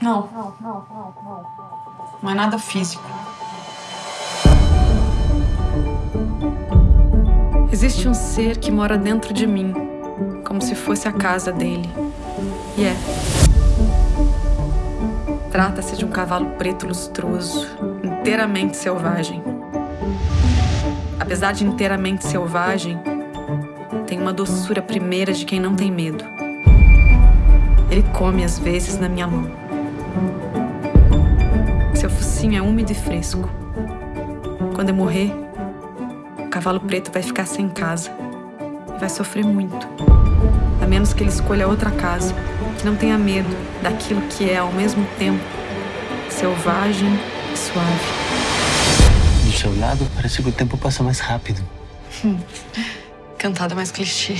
Não. Não, não, não, não. É nada físico. Existe um ser que mora dentro de mim, como se fosse a casa dele. E é. Trata-se de um cavalo preto lustroso, inteiramente selvagem. Apesar de inteiramente selvagem, tem uma doçura primeira de quem não tem medo. Ele come às vezes na minha mão. Seu focinho é úmido e fresco. Quando eu morrer, o cavalo preto vai ficar sem casa e vai sofrer muito. A menos que ele escolha outra casa, que não tenha medo daquilo que é ao mesmo tempo selvagem e suave. Do seu lado, parece que o tempo passa mais rápido. Cantada mais clichê.